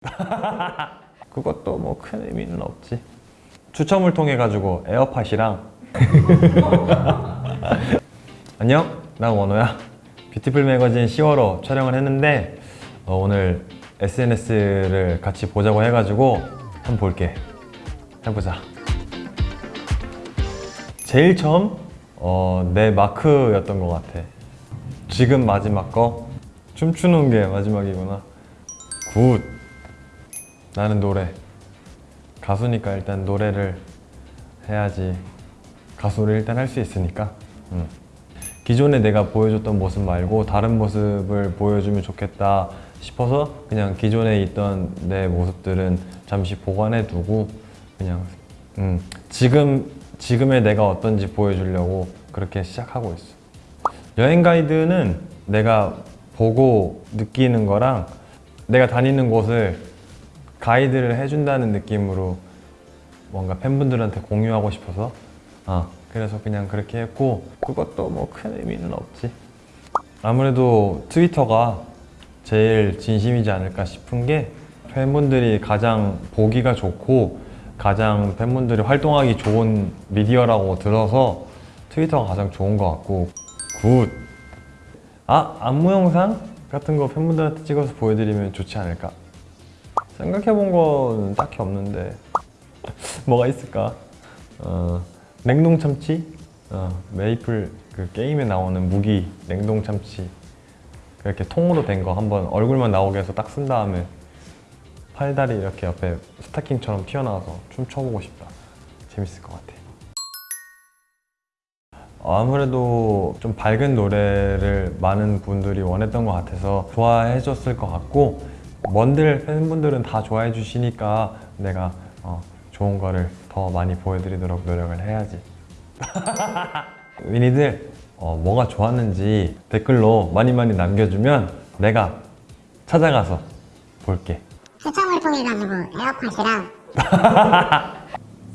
그것도 뭐 큰 의미는 없지. 추첨을 통해 가지고 에어팟이랑. 안녕 난 원호야. 뷰티풀 매거진 10월호 촬영을 했는데 어, 오늘 SNS를 같이 보자고 해가지고 한번 볼게. 해보자. 제일 처음 어, 내 마크였던 것 같아. 지금 마지막 거? 춤추는 게 마지막이구나. good 나는 노래 가수니까 일단 노래를 해야지 가수를 일단 할 수 있으니까 음. 기존에 내가 보여줬던 모습 말고 다른 모습을 보여주면 좋겠다 싶어서 그냥 기존에 있던 내 모습들은 잠시 보관해 두고 그냥 음, 지금 지금의 내가 어떤지 보여주려고 그렇게 시작하고 있어. 여행 가이드는 내가 보고 느끼는 거랑 내가 다니는 곳을 가이드를 해준다는 느낌으로 뭔가 팬분들한테 공유하고 싶어서 아 그래서 그냥 그렇게 했고 그것도 뭐 큰 의미는 없지 아무래도 트위터가 제일 진심이지 않을까 싶은 게 팬분들이 가장 보기가 좋고 가장 팬분들이 활동하기 좋은 미디어라고 들어서 트위터가 가장 좋은 것 같고 Good! 아! 안무 영상 같은 거 팬분들한테 찍어서 보여드리면 좋지 않을까? 생각해본 건 딱히 없는데 뭐가 있을까? 어, 냉동 참치? 어, 메이플 그 게임에 나오는 무기 냉동 참치 이렇게 통으로 된 거 한번 얼굴만 나오게 해서 딱 쓴 다음에 팔다리 이렇게 옆에 스타킹처럼 튀어나와서 춤춰보고 싶다 재밌을 것 같아 아무래도 좀 밝은 노래를 많은 분들이 원했던 것 같아서 좋아해 줬을 것 같고 먼들 팬분들은 다 좋아해 주시니까 내가 어, 좋은 거를 더 많이 보여드리도록 노력을 해야지. 위니들 어, 뭐가 좋았는지 댓글로 많이 많이 남겨주면 내가 찾아가서 볼게. 추첨을 통해 가지고 에어팟이랑.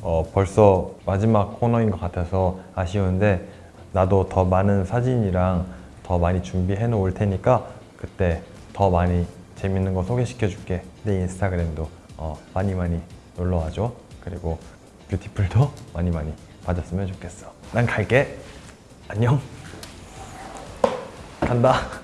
어, 벌써 마지막 코너인 것 같아서 아쉬운데 나도 더 많은 사진이랑 더 많이 준비해 놓을 테니까 그때 더 많이 재밌는 거 소개시켜 줄게. 내 인스타그램도 어, 많이 많이 놀러 와줘. 그리고 뷰티풀도 많이 많이 봐줬으면 좋겠어. 난 갈게. 안녕. 간다